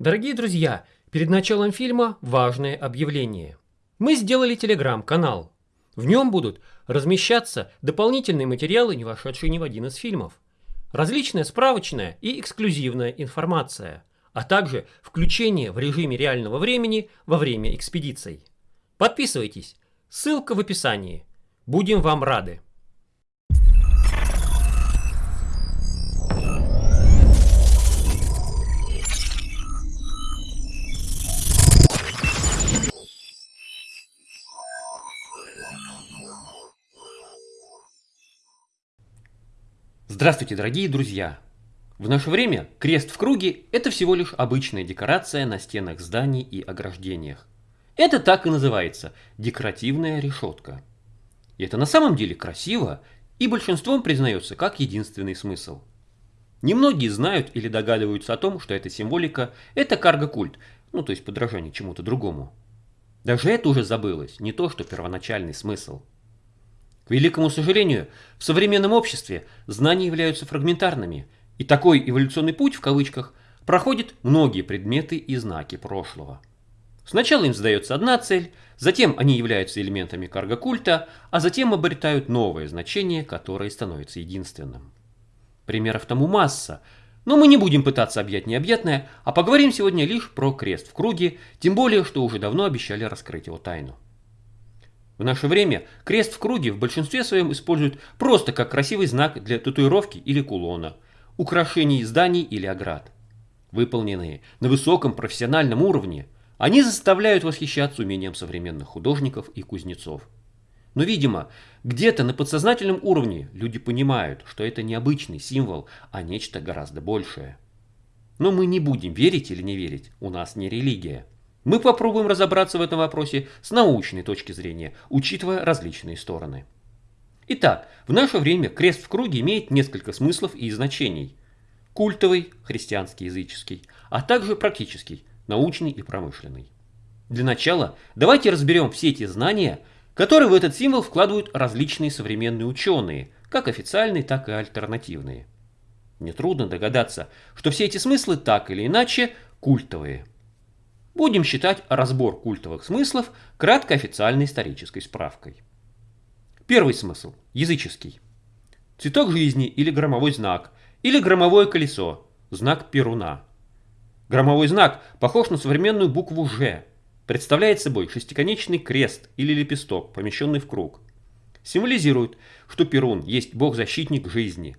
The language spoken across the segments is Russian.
Дорогие друзья, перед началом фильма важное объявление. Мы сделали телеграм-канал. В нем будут размещаться дополнительные материалы, не вошедшие ни в один из фильмов. Различная справочная и эксклюзивная информация, а также включение в режиме реального времени во время экспедиций. Подписывайтесь, ссылка в описании. Будем вам рады. Здравствуйте, дорогие друзья! В наше время крест в круге – это всего лишь обычная декорация на стенах зданий и ограждениях. Это так и называется – декоративная решетка. И это на самом деле красиво и большинством признается как единственный смысл. Немногие знают или догадываются о том, что эта символика – это карго-культ, ну то есть подражание чему-то другому. Даже это уже забылось, не то что первоначальный смысл – к великому сожалению, в современном обществе знания являются фрагментарными, и такой эволюционный путь, в кавычках, проходит многие предметы и знаки прошлого. Сначала им задается одна цель, затем они являются элементами карго-культа, а затем обретают новое значение, которое становится единственным. Примеров тому масса, но мы не будем пытаться объять необъятное, а поговорим сегодня лишь про крест в круге, тем более, что уже давно обещали раскрыть его тайну. В наше время крест в круге в большинстве своем используют просто как красивый знак для татуировки или кулона, украшений зданий или оград. Выполненные на высоком профессиональном уровне, они заставляют восхищаться умением современных художников и кузнецов. Но, видимо, где-то на подсознательном уровне люди понимают, что это не обычный символ, а нечто гораздо большее. Но мы не будем верить или не верить, у нас не религия. Мы попробуем разобраться в этом вопросе с научной точки зрения, учитывая различные стороны. Итак, в наше время крест в круге имеет несколько смыслов и значений. Культовый, христианский, языческий, а также практический, научный и промышленный. Для начала давайте разберем все эти знания, которые в этот символ вкладывают различные современные ученые, как официальные, так и альтернативные. Нетрудно догадаться, что все эти смыслы так или иначе культовые – Будем считать разбор культовых смыслов краткой официальной исторической справкой. Первый смысл – языческий. Цветок жизни или громовой знак, или громовое колесо, знак Перуна. Громовой знак похож на современную букву «Ж», представляет собой шестиконечный крест или лепесток, помещенный в круг. Символизирует, что Перун есть бог-защитник жизни.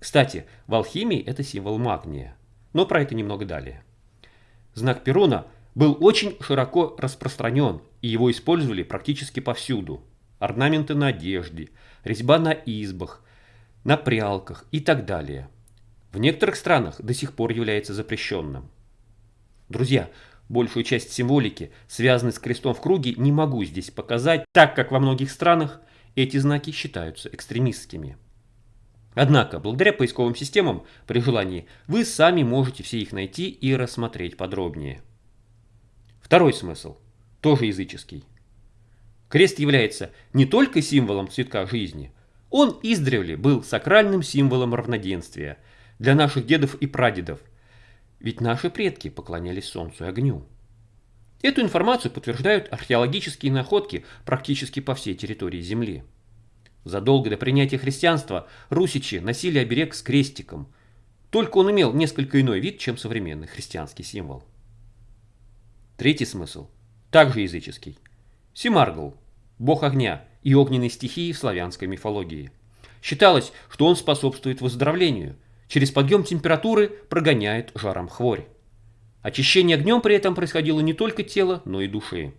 Кстати, в алхимии это символ магния, но про это немного далее. Знак Перуна был очень широко распространен, и его использовали практически повсюду. Орнаменты на одежде, резьба на избах, на прялках и так далее. В некоторых странах до сих пор является запрещенным. Друзья, большую часть символики, связанной с крестом в круге, не могу здесь показать, так как во многих странах эти знаки считаются экстремистскими. Однако, благодаря поисковым системам, при желании, вы сами можете все их найти и рассмотреть подробнее. Второй смысл, тоже языческий. Крест является не только символом цветка жизни, он издревле был сакральным символом равноденствия для наших дедов и прадедов, ведь наши предки поклонялись солнцу и огню. Эту информацию подтверждают археологические находки практически по всей территории Земли. Задолго до принятия христианства русичи носили оберег с крестиком, только он имел несколько иной вид, чем современный христианский символ. Третий смысл, также языческий. Симаргл, бог огня и огненной стихии в славянской мифологии. Считалось, что он способствует выздоровлению, через подъем температуры прогоняет жаром хворь. Очищение огнем при этом происходило не только тела, но и души.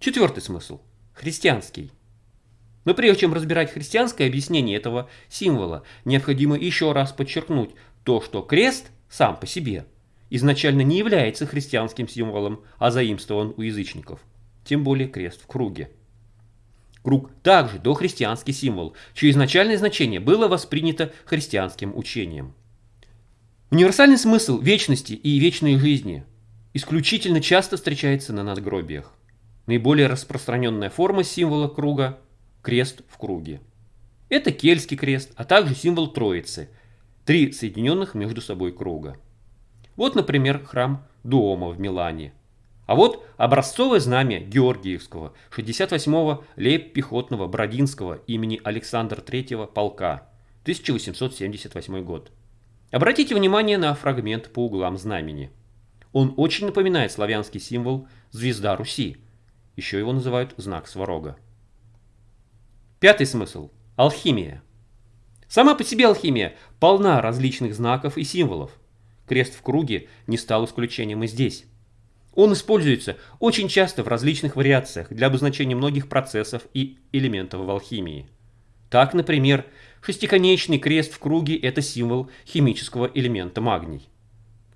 Четвертый смысл – христианский. Но прежде чем разбирать христианское объяснение этого символа, необходимо еще раз подчеркнуть то, что крест сам по себе – изначально не является христианским символом, а заимствован у язычников, тем более крест в круге. Круг также дохристианский символ, чье изначальное значение было воспринято христианским учением. Универсальный смысл вечности и вечной жизни исключительно часто встречается на надгробиях. Наиболее распространенная форма символа круга – крест в круге. Это кельтский крест, а также символ Троицы – три соединенных между собой круга. Вот, например, храм Дуома в Милане. А вот образцовое знамя Георгиевского 68-го лейб-пехотного Бродинского имени Александра III полка, 1878 год. Обратите внимание на фрагмент по углам знамени. Он очень напоминает славянский символ «Звезда Руси». Еще его называют знак Сварога. Пятый смысл – алхимия. Сама по себе алхимия полна различных знаков и символов. Крест в круге не стал исключением и здесь. Он используется очень часто в различных вариациях для обозначения многих процессов и элементов в алхимии. Так, например, шестиконечный крест в круге – это символ химического элемента магний.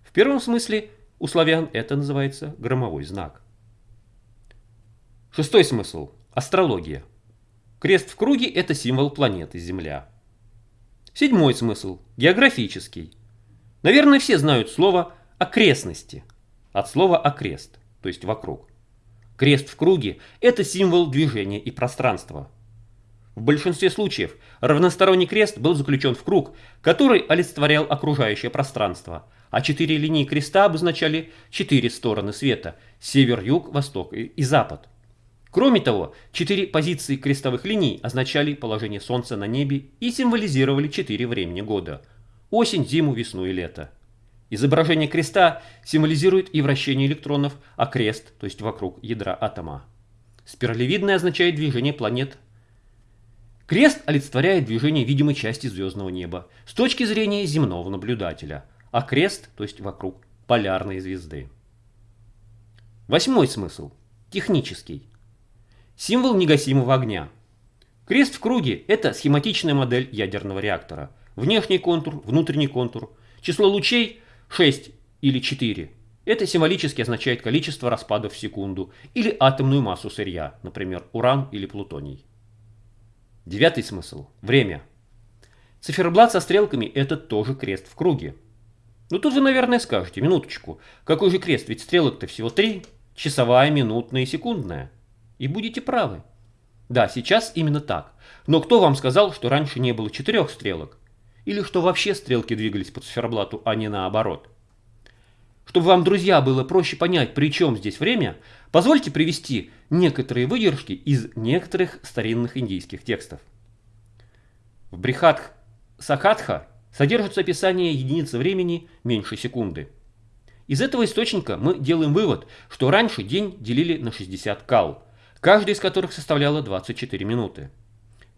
В первом смысле у славян это называется громовой знак. Шестой смысл – астрология. Крест в круге – это символ планеты Земля. Седьмой смысл – географический. Наверное, все знают слово «окрестности» от слова «окрест», то есть «вокруг». Крест в круге – это символ движения и пространства. В большинстве случаев равносторонний крест был заключен в круг, который олицетворял окружающее пространство, а четыре линии креста обозначали четыре стороны света – север, юг, восток и запад. Кроме того, четыре позиции крестовых линий означали положение Солнца на небе и символизировали четыре времени года – осень, зиму, весну и лето. Изображение креста символизирует и вращение электронов, а крест, то есть вокруг ядра атома. Спиралевидное означает движение планет. Крест олицетворяет движение видимой части звездного неба с точки зрения земного наблюдателя, а крест, то есть вокруг полярной звезды. Восьмой смысл – технический. Символ негасимого огня. Крест в круге – это схематичная модель ядерного реактора. Внешний контур, внутренний контур. Число лучей – 6 или 4. Это символически означает количество распадов в секунду или атомную массу сырья, например, уран или плутоний. Девятый смысл – время. Циферблат со стрелками – это тоже крест в круге. Ну тут вы, наверное, скажете, минуточку, какой же крест, ведь стрелок-то всего три – часовая, минутная и секундная. И будете правы. Да, сейчас именно так. Но кто вам сказал, что раньше не было четырех стрелок? Или что вообще стрелки двигались по циферблату, а не наоборот? Чтобы вам, друзья, было проще понять, при чем здесь время, позвольте привести некоторые выдержки из некоторых старинных индийских текстов. В Брихатх Сахатха содержится описание единицы времени меньше секунды. Из этого источника мы делаем вывод, что раньше день делили на 60 кал, каждая из которых составляла 24 минуты.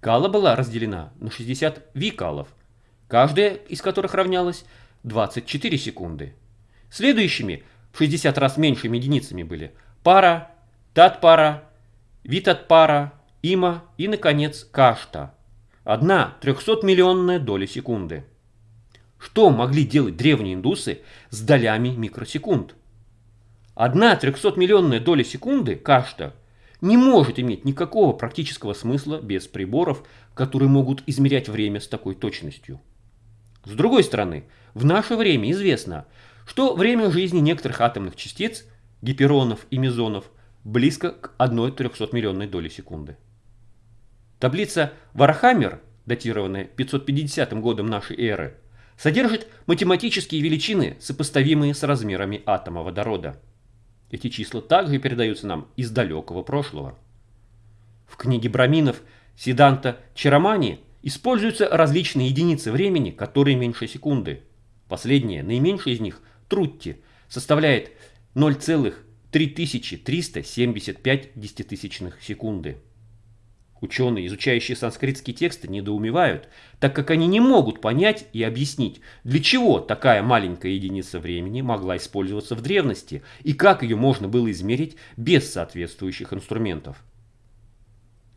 Кала была разделена на 60 викалов, каждая из которых равнялась 24 секунды. Следующими в 60 раз меньшими единицами были пара, татпара, витатпара, има и, наконец, кашта. Одна 300-миллионная доля секунды. Что могли делать древние индусы с долями микросекунд? Одна 300-миллионная доля секунды, кашта – не может иметь никакого практического смысла без приборов, которые могут измерять время с такой точностью. С другой стороны, в наше время известно, что время жизни некоторых атомных частиц, гиперонов и мезонов, близко к 1 300-миллионной доли секунды. Таблица Варахамихиры, датированная 550 годом нашей эры, содержит математические величины, сопоставимые с размерами атома водорода. Эти числа также передаются нам из далекого прошлого. В книге Браминов Сиданта Чарамани используются различные единицы времени, которые меньше секунды. Последняя, наименьшая из них, Трутти, составляет 0,3375 десятитысячных секунды. Ученые, изучающие санскритские тексты, недоумевают, так как они не могут понять и объяснить, для чего такая маленькая единица времени могла использоваться в древности и как ее можно было измерить без соответствующих инструментов.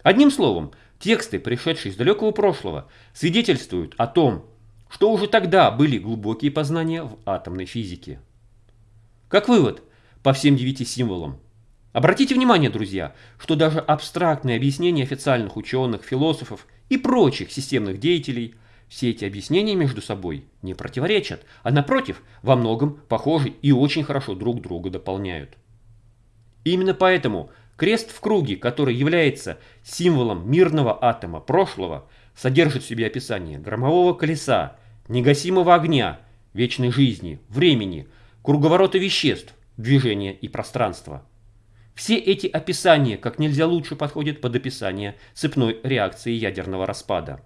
Одним словом, тексты, пришедшие из далекого прошлого, свидетельствуют о том, что уже тогда были глубокие познания в атомной физике. Как вывод, по всем девяти символам Обратите внимание, друзья, что даже абстрактные объяснения официальных ученых, философов и прочих системных деятелей, все эти объяснения между собой не противоречат, а напротив, во многом похожи и очень хорошо друг друга дополняют. Именно поэтому крест в круге, который является символом мирного атома прошлого, содержит в себе описание громового колеса, негасимого огня, вечной жизни, времени, круговорота веществ, движения и пространства. Все эти описания как нельзя лучше подходят под описание цепной реакции ядерного распада.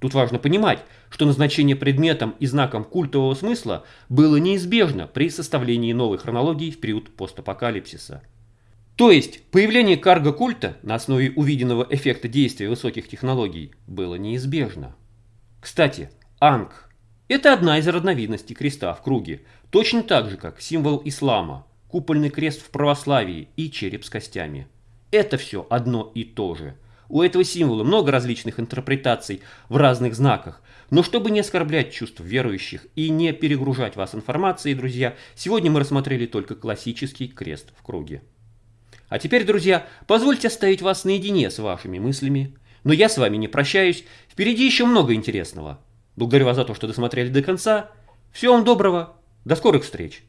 Тут важно понимать, что назначение предметом и знаком культового смысла было неизбежно при составлении новой хронологии в период постапокалипсиса. То есть появление карго-культа на основе увиденного эффекта действия высоких технологий было неизбежно. Кстати, Анг – это одна из разновидностей креста в круге, точно так же, как символ ислама, купольный крест в православии и череп с костями. Это все одно и то же – у этого символа много различных интерпретаций в разных знаках. Но чтобы не оскорблять чувств верующих и не перегружать вас информацией, друзья, сегодня мы рассмотрели только классический крест в круге. А теперь, друзья, позвольте оставить вас наедине с вашими мыслями. Но я с вами не прощаюсь, впереди еще много интересного. Благодарю вас за то, что досмотрели до конца. Всего вам доброго, до скорых встреч!